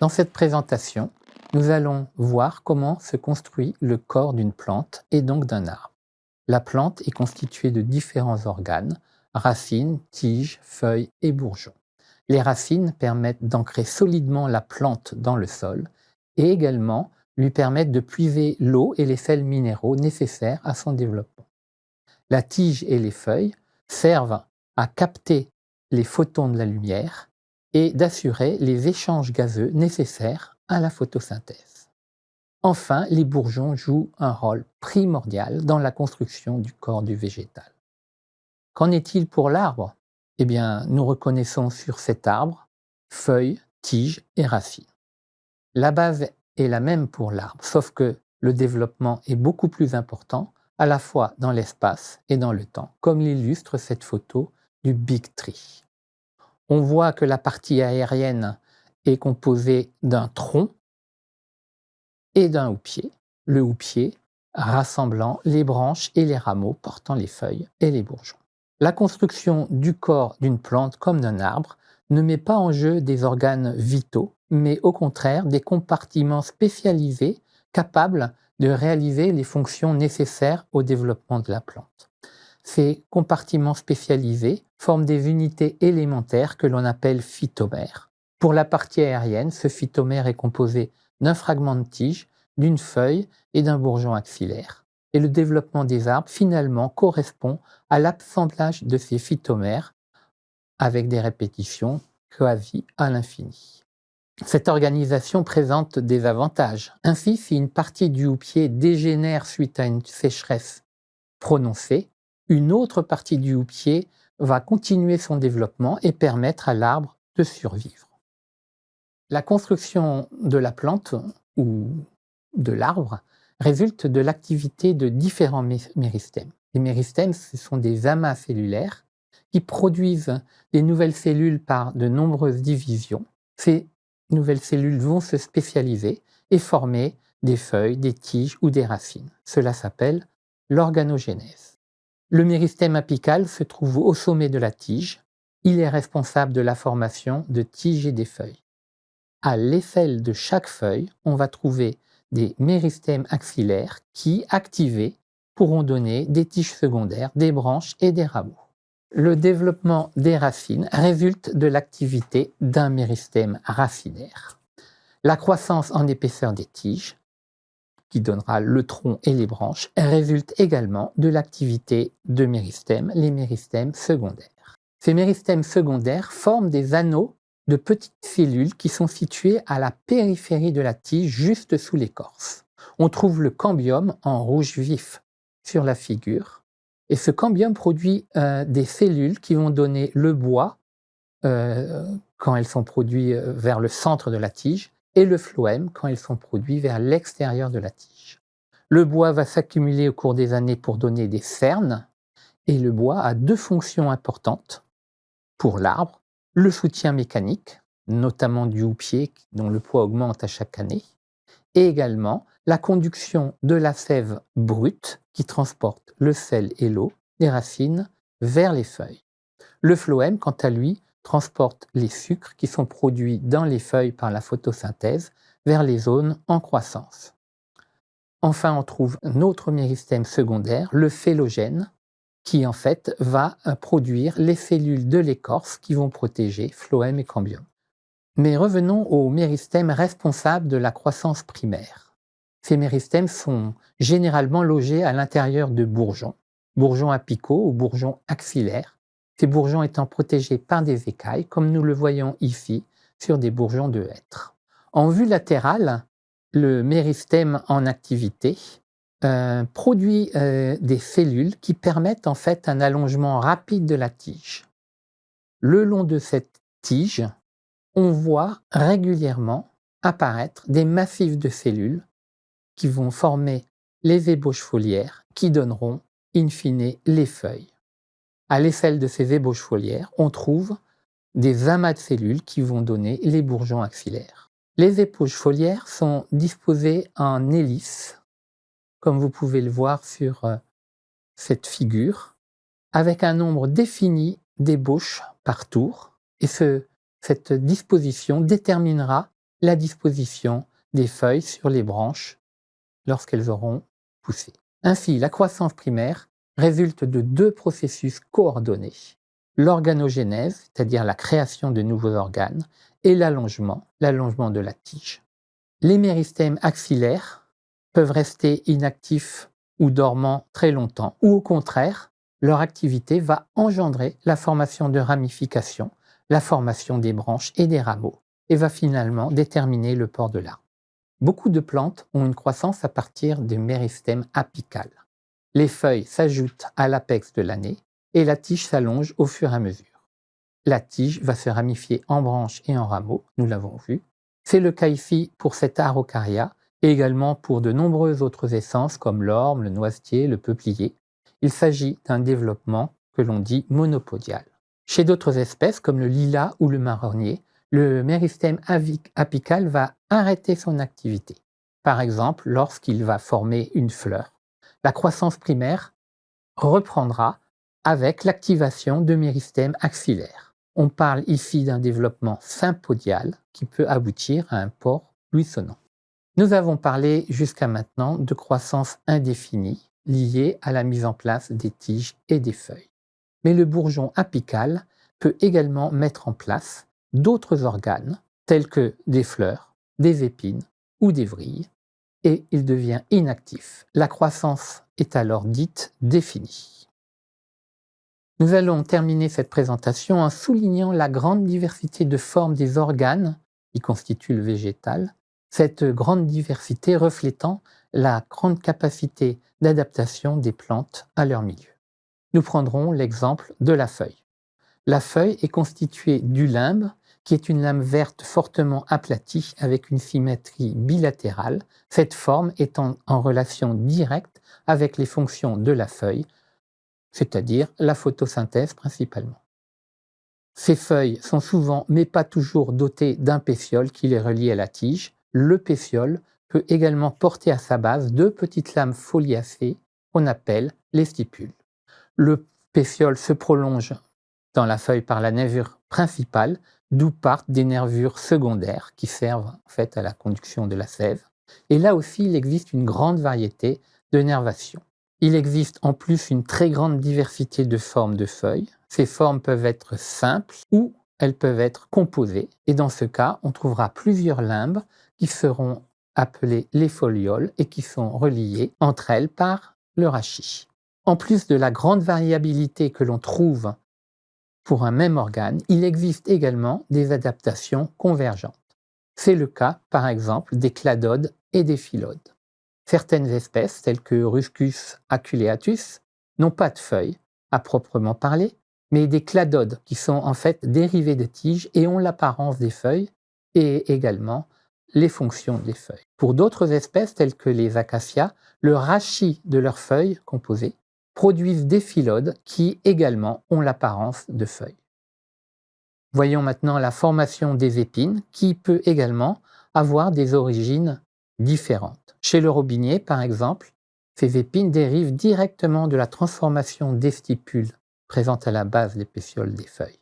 Dans cette présentation, nous allons voir comment se construit le corps d'une plante et donc d'un arbre. La plante est constituée de différents organes, racines, tiges, feuilles et bourgeons. Les racines permettent d'ancrer solidement la plante dans le sol et également lui permettent de puiser l'eau et les sels minéraux nécessaires à son développement. La tige et les feuilles servent à capter les photons de la lumière et d'assurer les échanges gazeux nécessaires à la photosynthèse. Enfin, les bourgeons jouent un rôle primordial dans la construction du corps du végétal. Qu'en est-il pour l'arbre? Eh bien, nous reconnaissons sur cet arbre feuilles, tiges et racines. La base est la même pour l'arbre, sauf que le développement est beaucoup plus important, à la fois dans l'espace et dans le temps, comme l'illustre cette photo du Big Tree. On voit que la partie aérienne est composée d'un tronc et d'un houppier, le houppier rassemblant les branches et les rameaux portant les feuilles et les bourgeons. La construction du corps d'une plante comme d'un arbre ne met pas en jeu des organes vitaux, mais au contraire des compartiments spécialisés capables de réaliser les fonctions nécessaires au développement de la plante. Ces compartiments spécialisés forment des unités élémentaires que l'on appelle phytomères. Pour la partie aérienne, ce phytomère est composé d'un fragment de tige, d'une feuille et d'un bourgeon axillaire. Et le développement des arbres, finalement, correspond à l'assemblage de ces phytomères avec des répétitions quasi à l'infini. Cette organisation présente des avantages. Ainsi, si une partie du houppier dégénère suite à une sécheresse prononcée, une autre partie du houppier va continuer son développement et permettre à l'arbre de survivre. La construction de la plante ou de l'arbre résulte de l'activité de différents méristèmes. Les méristèmes, ce sont des amas cellulaires qui produisent des nouvelles cellules par de nombreuses divisions. Ces nouvelles cellules vont se spécialiser et former des feuilles, des tiges ou des racines. Cela s'appelle l'organogénèse. Le méristème apical se trouve au sommet de la tige. Il est responsable de la formation de tiges et des feuilles. À l'aisselle de chaque feuille, on va trouver des méristèmes axillaires qui, activés, pourront donner des tiges secondaires, des branches et des rameaux. Le développement des racines résulte de l'activité d'un méristème racinaire. La croissance en épaisseur des tiges, qui donnera le tronc et les branches, résulte également de l'activité de méristèmes, les méristèmes secondaires. Ces méristèmes secondaires forment des anneaux de petites cellules qui sont situées à la périphérie de la tige, juste sous l'écorce. On trouve le cambium en rouge vif sur la figure, et ce cambium produit euh, des cellules qui vont donner le bois euh, quand elles sont produites euh, vers le centre de la tige et le phloème quand elles sont produites vers l'extérieur de la tige. Le bois va s'accumuler au cours des années pour donner des cernes et le bois a deux fonctions importantes pour l'arbre. Le soutien mécanique, notamment du houppier dont le poids augmente à chaque année, et également la conduction de la sève brute qui transporte le sel et l'eau des racines vers les feuilles. Le phloème, quant à lui, transporte les sucres qui sont produits dans les feuilles par la photosynthèse vers les zones en croissance. Enfin, on trouve un autre méristème secondaire, le phélogène, qui en fait va euh, produire les cellules de l'écorce qui vont protéger phloème et cambium. Mais revenons aux méristèmes responsables de la croissance primaire. Ces méristèmes sont généralement logés à l'intérieur de bourgeons, bourgeons apicaux ou bourgeons axillaires, ces bourgeons étant protégés par des écailles, comme nous le voyons ici sur des bourgeons de hêtre. En vue latérale, le méristème en activité euh, produit euh, des cellules qui permettent en fait un allongement rapide de la tige. Le long de cette tige, on voit régulièrement apparaître des massifs de cellules qui vont former les ébauches foliaires qui donneront in fine les feuilles. À l'aisselle de ces ébauches foliaires, on trouve des amas de cellules qui vont donner les bourgeons axillaires. Les ébauches foliaires sont disposées en hélice, comme vous pouvez le voir sur euh, cette figure, avec un nombre défini d'ébauches par tour. Et ce cette disposition déterminera la disposition des feuilles sur les branches lorsqu'elles auront poussé. Ainsi, la croissance primaire résulte de deux processus coordonnés. L'organogénèse, c'est-à-dire la création de nouveaux organes, et l'allongement, l'allongement de la tige. Les méristèmes axillaires peuvent rester inactifs ou dormants très longtemps, ou au contraire, leur activité va engendrer la formation de ramifications, la formation des branches et des rameaux, et va finalement déterminer le port de l'arbre. Beaucoup de plantes ont une croissance à partir des méristèmes apicales. Les feuilles s'ajoutent à l'apex de l'année et la tige s'allonge au fur et à mesure. La tige va se ramifier en branches et en rameaux, nous l'avons vu. C'est le cas ici pour cet Araucaria et également pour de nombreuses autres essences comme l'orme, le noisetier, le peuplier. Il s'agit d'un développement que l'on dit monopodial. Chez d'autres espèces comme le lilas ou le marronnier, le méristème apical va arrêter son activité. Par exemple, lorsqu'il va former une fleur. La croissance primaire reprendra avec l'activation de méristèmes axillaires. On parle ici d'un développement sympodial qui peut aboutir à un port buissonnant. Nous avons parlé jusqu'à maintenant de croissance indéfinie liée à la mise en place des tiges et des feuilles. Mais le bourgeon apical peut également mettre en place d'autres organes, tels que des fleurs, des épines ou des vrilles, et il devient inactif. La croissance est alors dite définie. Nous allons terminer cette présentation en soulignant la grande diversité de formes des organes qui constituent le végétal, cette grande diversité reflétant la grande capacité d'adaptation des plantes à leur milieu. Nous prendrons l'exemple de la feuille. La feuille est constituée du limbe, qui est une lame verte fortement aplatie avec une symétrie bilatérale, cette forme étant en relation directe avec les fonctions de la feuille, c'est-à-dire la photosynthèse principalement. Ces feuilles sont souvent, mais pas toujours, dotées d'un pétiole qui les relie à la tige. Le pétiole peut également porter à sa base deux petites lames foliacées qu'on appelle les stipules. Le pétiole se prolonge dans la feuille par la nervure principale, d'où partent des nervures secondaires qui servent en fait à la conduction de la sève. Et là aussi, il existe une grande variété de nervations. Il existe en plus une très grande diversité de formes de feuilles. Ces formes peuvent être simples ou elles peuvent être composées. Et dans ce cas, on trouvera plusieurs limbes qui seront appelées les folioles et qui sont reliées entre elles par le rachis. En plus de la grande variabilité que l'on trouve pour un même organe, il existe également des adaptations convergentes. C'est le cas, par exemple, des cladodes et des phylodes. Certaines espèces, telles que Ruscus aculeatus, n'ont pas de feuilles, à proprement parler, mais des cladodes qui sont en fait dérivées de tiges et ont l'apparence des feuilles et également les fonctions des feuilles. Pour d'autres espèces, telles que les acacias, le rachis de leurs feuilles composées produisent des phylodes qui également ont l'apparence de feuilles. Voyons maintenant la formation des épines qui peut également avoir des origines différentes. Chez le robinier, par exemple, ces épines dérivent directement de la transformation des stipules présentes à la base des pétioles des feuilles.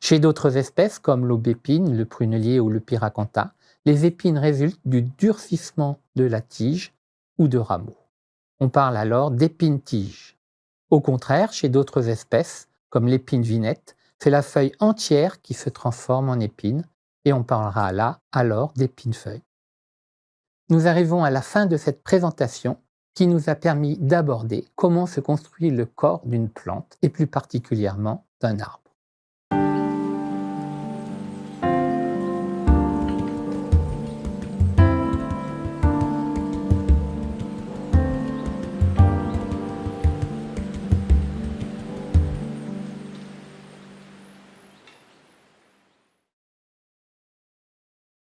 Chez d'autres espèces, comme l'aubépine, le prunelier ou le pyracantha, les épines résultent du durcissement de la tige ou de rameaux. On parle alors d'épine-tige. Au contraire, chez d'autres espèces, comme l'épine vinette, c'est la feuille entière qui se transforme en épine, et on parlera là alors d'épine-feuille. Nous arrivons à la fin de cette présentation qui nous a permis d'aborder comment se construit le corps d'une plante, et plus particulièrement d'un arbre.